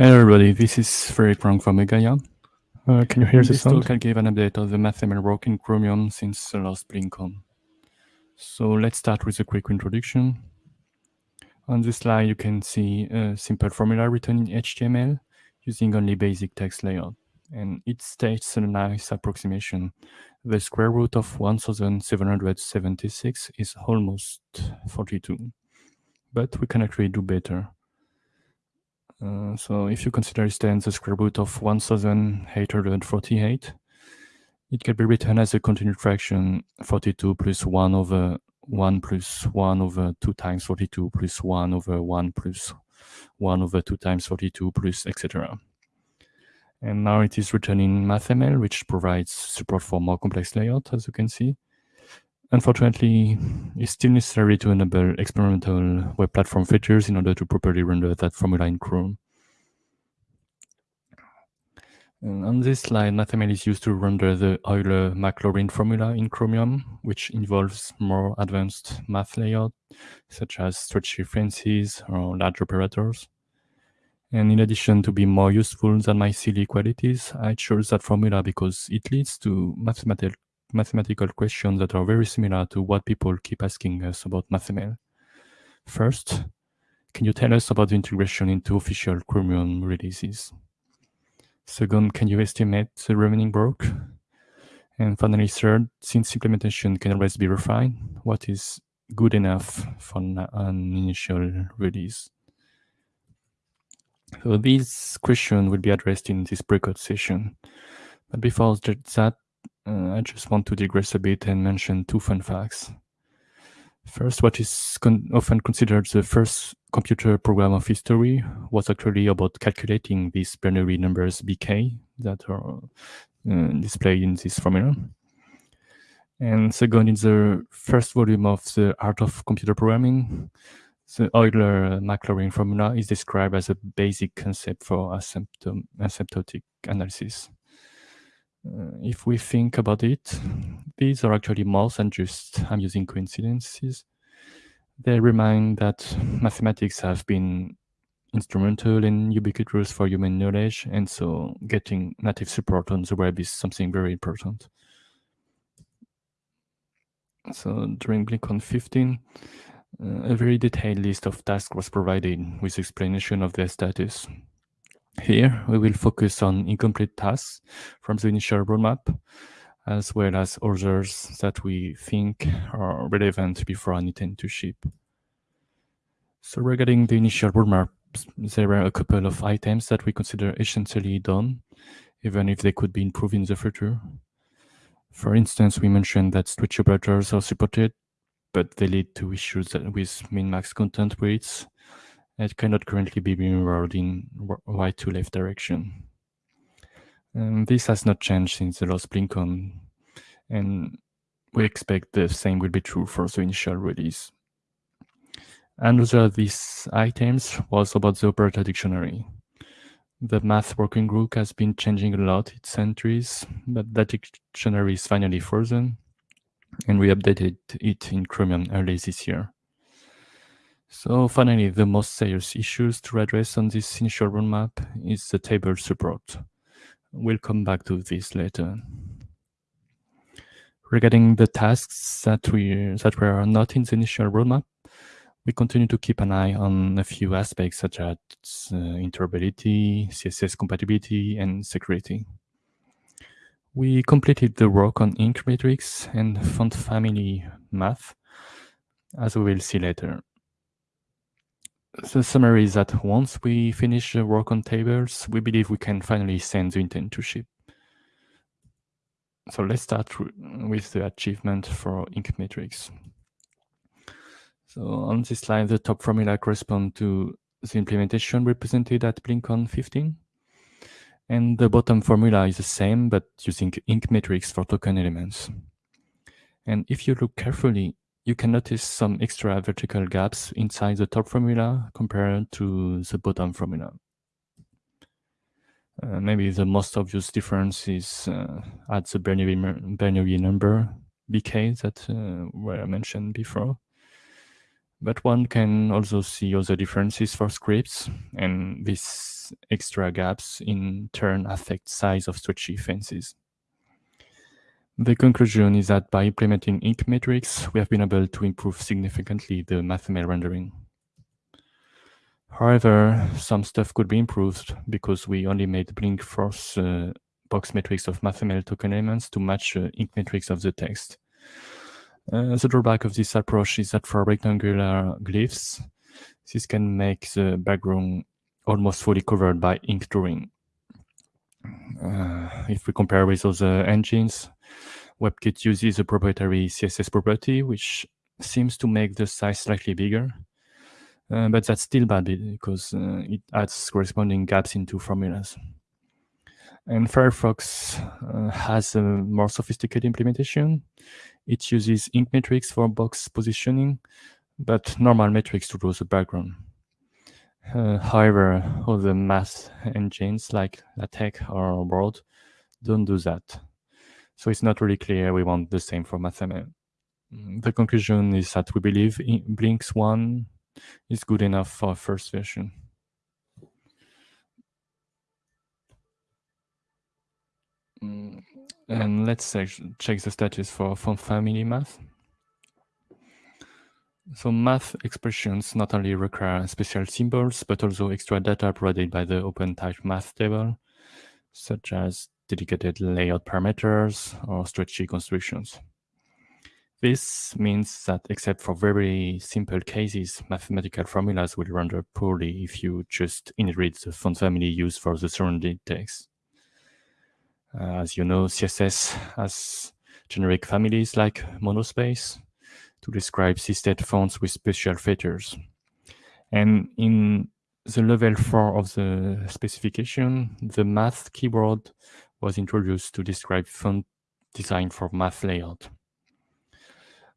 Hello everybody, this is Frederick Frank from Igalia. Uh, can you hear the this sound? talk I'll give an update of the MathML work in Chromium since the last BlinkOn. So let's start with a quick introduction. On this slide you can see a simple formula written in HTML using only basic text layout. And it states a nice approximation. The square root of 1776 is almost 42. But we can actually do better. Uh, so if you consider instead the square root of 1848, it can be written as a continued fraction 42 plus 1 over 1 plus 1 over 2 times 42 plus 1 over 1 plus 1 over 2 times 42 plus etc. And now it is written in MathML, which provides support for more complex layout, as you can see. Unfortunately, it's still necessary to enable experimental web platform features in order to properly render that formula in Chrome. And on this slide, MathML is used to render the Euler-Maclaurin formula in Chromium, which involves more advanced math layout, such as stretchy fences or large operators. And in addition to be more useful than my silly qualities, I chose that formula because it leads to mathematical mathematical questions that are very similar to what people keep asking us about MathML. First, can you tell us about the integration into official Chromium releases? Second, can you estimate the remaining work? And finally, third, since implementation can always be refined, what is good enough for an initial release? So these questions will be addressed in this breakout session. But before that, uh, I just want to digress a bit and mention two fun facts. First, what is con often considered the first computer program of history was actually about calculating these Bernoulli numbers bk that are uh, displayed in this formula. And second, in the first volume of the Art of Computer Programming, the Euler-Maclaurin formula is described as a basic concept for asymptotic analysis. Uh, if we think about it, these are actually more than just amusing coincidences. They remind that mathematics have been instrumental and ubiquitous for human knowledge, and so getting native support on the web is something very important. So during BlinkOn 15, uh, a very detailed list of tasks was provided with explanation of their status. Here, we will focus on incomplete tasks from the initial roadmap, as well as others that we think are relevant before I intend to ship. So regarding the initial roadmap, there are a couple of items that we consider essentially done, even if they could be improved in the future. For instance, we mentioned that stretch operators are supported, but they lead to issues with min-max content weights it cannot currently be mirrored in right to left direction. And this has not changed since the last BlinkOn, and we expect the same will be true for the initial release. Another of these items was about the operator dictionary. The math working group has been changing a lot its entries, but that dictionary is finally frozen, and we updated it in Chromium early this year. So finally, the most serious issues to address on this initial roadmap is the table support. We'll come back to this later. Regarding the tasks that we that were not in the initial roadmap, we continue to keep an eye on a few aspects such as uh, interoperability, CSS compatibility, and security. We completed the work on ink metrics and font family math, as we will see later the summary is that once we finish the work on tables, we believe we can finally send the intent to ship. So let's start with the achievement for ink metrics. So on this slide, the top formula corresponds to the implementation represented at BlinkOn 15. And the bottom formula is the same, but using ink metrics for token elements. And if you look carefully, you can notice some extra vertical gaps inside the top formula compared to the bottom formula. Uh, maybe the most obvious difference is uh, at the Bernoulli, Bernoulli number bk that uh, were mentioned before. But one can also see other differences for scripts, and these extra gaps in turn affect size of stretchy fences. The conclusion is that by implementing ink metrics, we have been able to improve significantly the MathML rendering. However, some stuff could be improved because we only made blink force uh, box metrics of MathML token elements to match uh, ink metrics of the text. Uh, the drawback of this approach is that for rectangular glyphs, this can make the background almost fully covered by ink drawing. Uh, if we compare with other engines, WebKit uses a proprietary CSS property, which seems to make the size slightly bigger. Uh, but that's still bad because uh, it adds corresponding gaps into formulas. And Firefox uh, has a more sophisticated implementation. It uses ink metrics for box positioning, but normal metrics to draw the background. Uh, however, the math engines like LaTeX or Word don't do that. So it's not really clear we want the same for MathML. Mm, the conclusion is that we believe Blinks 1 is good enough for first version. Mm, and let's check the status for font family math. So math expressions not only require special symbols, but also extra data provided by the OpenType math table, such as dedicated layout parameters or stretchy constructions. This means that except for very simple cases, mathematical formulas will render poorly if you just inherit the font family used for the surrounding text. Uh, as you know, CSS has generic families like monospace to describe sysdef fonts with special features. And in the level 4 of the specification, the math keyword was introduced to describe font design for math layout.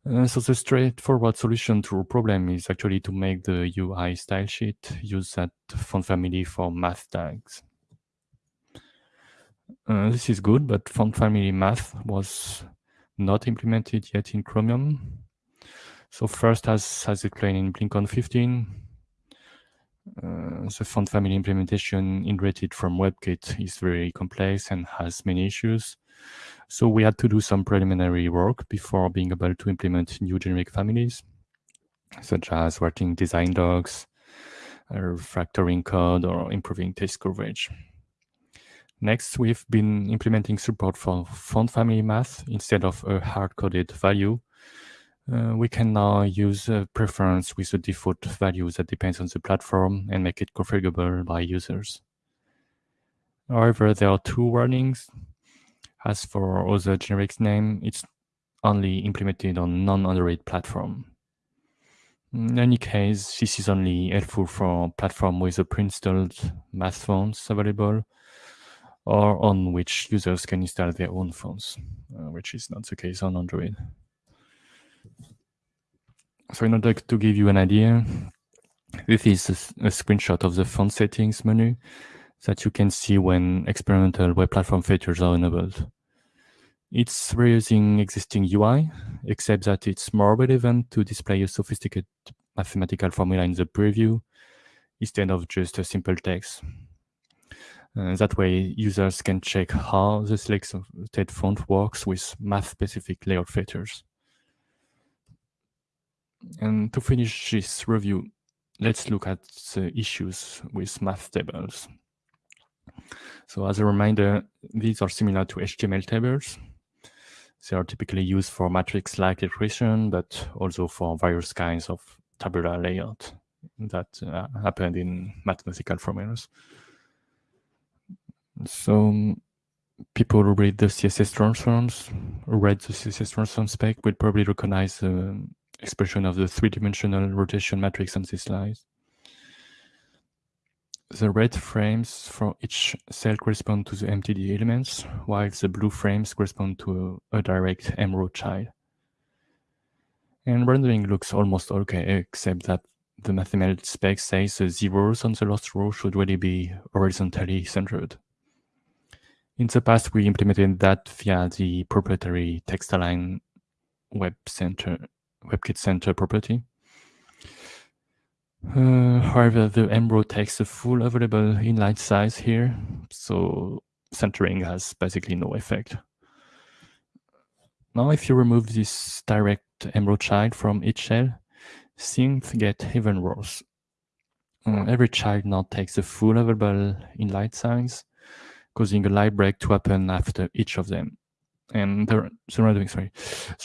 Uh, so the straightforward solution to a problem is actually to make the UA style sheet use that font family for math tags. Uh, this is good, but font family math was not implemented yet in Chromium. So first, as, as explained in BlinkOn 15, uh, the font family implementation inherited from WebKit is very complex and has many issues. So we had to do some preliminary work before being able to implement new generic families, such as writing design docs, refactoring code, or improving test coverage. Next, we've been implementing support for font family math instead of a hard-coded value. Uh, we can now use a preference with a default value that depends on the platform and make it configurable by users. However, there are two warnings. As for other generic name, it's only implemented on non-Android platform. In any case, this is only helpful for platform with a pre-installed math fonts available or on which users can install their own fonts, uh, which is not the case on Android. So in order to give you an idea, this is a, a screenshot of the font settings menu that you can see when experimental web platform features are enabled. It's reusing existing UI, except that it's more relevant to display a sophisticated mathematical formula in the preview instead of just a simple text. Uh, that way, users can check how the selected font works with math-specific layout features. And to finish this review, let's look at the issues with math tables. So as a reminder, these are similar to HTML tables. They are typically used for matrix-like expression, but also for various kinds of tabular layout that uh, happened in mathematical formulas. So people who read the CSS transforms, read the CSS transform spec, will probably recognize expression of the three-dimensional rotation matrix on this slide. The red frames for each cell correspond to the MTD elements, while the blue frames correspond to a, a direct M-row child. And rendering looks almost okay, except that the mathematical spec says the zeros on the last row should really be horizontally centered. In the past, we implemented that via the proprietary text align web center WebKit Center property. Uh, however, the mrow takes the full available inline size here, so centering has basically no effect. Now, if you remove this direct mrow child from each shell, things get even worse. Uh, every child now takes the full available inline size, causing a light break to happen after each of them. And the, randoming, sorry,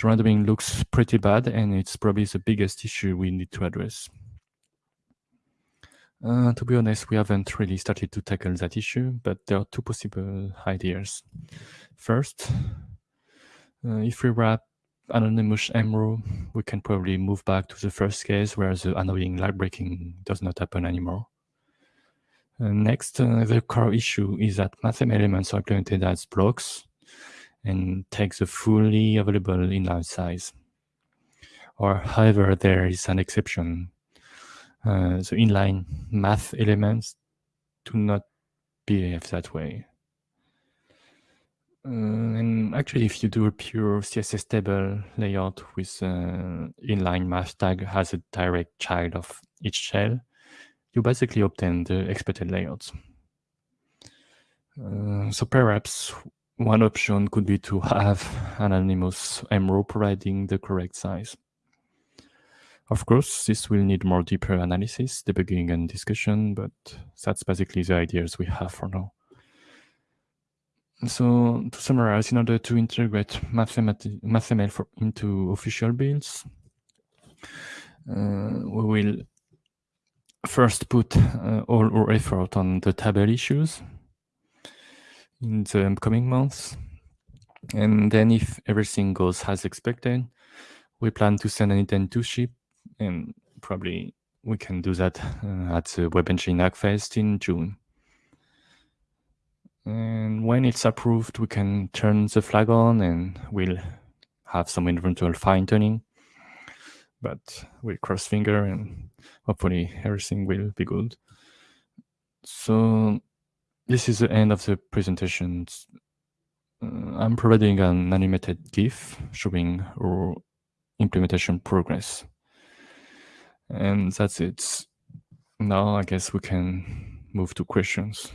randoming looks pretty bad, and it's probably the biggest issue we need to address. Uh, to be honest, we haven't really started to tackle that issue, but there are two possible ideas. First, uh, if we wrap anonymous mrow, we can probably move back to the first case where the annoying light breaking does not happen anymore. Uh, next, uh, the core issue is that MathML elements are implemented as blocks and take the fully available inline size. Or however, there is an exception uh, the inline math elements do not behave that way. Uh, and actually, if you do a pure CSS table layout with uh, inline math tag as a direct child of each shell, you basically obtain the expected layouts. Uh, so perhaps one option could be to have anonymous mrow providing the correct size. Of course, this will need more deeper analysis, debugging, and discussion, but that's basically the ideas we have for now. So to summarize, in order to integrate MathML into official builds, uh, we will first put uh, all our effort on the table issues in the coming months. And then if everything goes as expected, we plan to send an intent to ship and probably we can do that uh, at the WebEngine Hackfest in June. And when it's approved, we can turn the flag on and we'll have some eventual fine tuning. But we'll cross finger and hopefully everything will be good. So this is the end of the presentation. Uh, I'm providing an animated GIF showing our implementation progress. And that's it. Now I guess we can move to questions.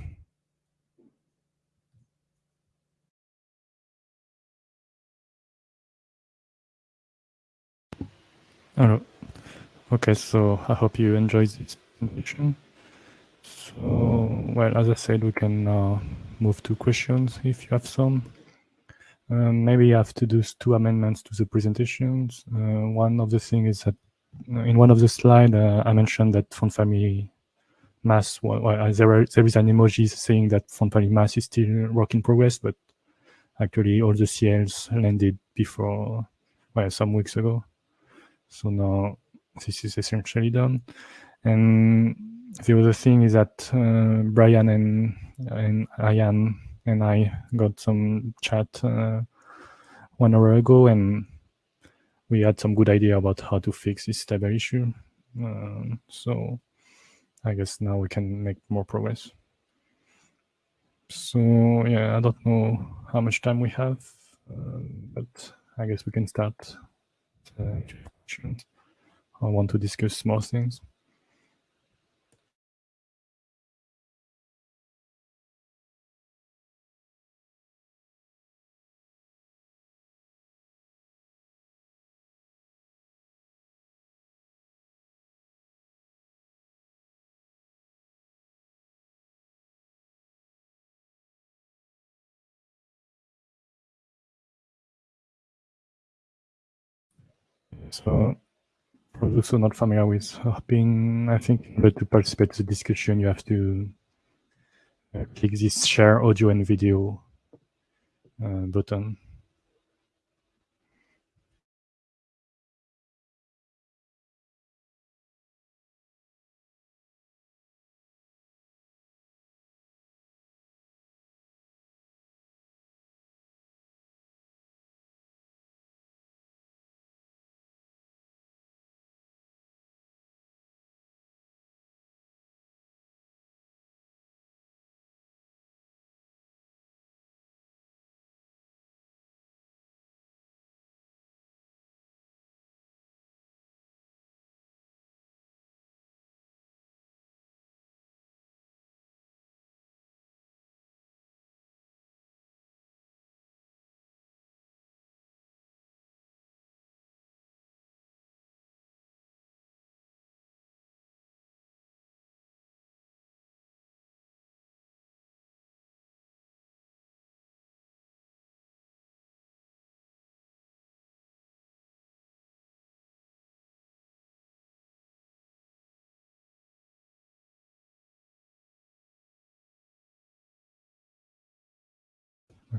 Hello. Okay, so I hope you enjoyed this presentation. So, well, as I said, we can now move to questions if you have some. Um, maybe you have to do two amendments to the presentations. Uh, one of the things is that in one of the slides, uh, I mentioned that font family math, well, well, there, are, there is an emoji saying that font family math is still work in progress, but actually all the CLs landed before, well, some weeks ago. So now this is essentially done. And the other thing is that uh, Brian and, and Ian and I got some chat uh, one hour ago and we had some good idea about how to fix this table issue. Um, so I guess now we can make more progress. So yeah, I don't know how much time we have, uh, but I guess we can start. Uh, I want to discuss more things. So for those who are not familiar with Hopin, I think in order to participate in the discussion, you have to uh, click this share audio and video uh, button.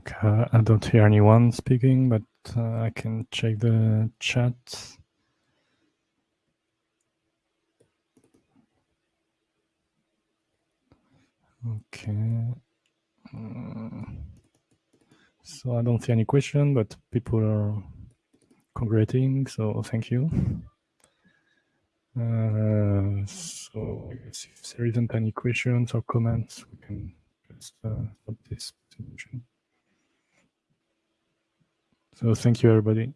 Okay, I don't hear anyone speaking, but uh, I can check the chat. Okay. Mm. So I don't see any question, but people are congratulating, so thank you. Uh, so if there isn't any questions or comments, we can just uh, stop this presentation. So thank you, everybody.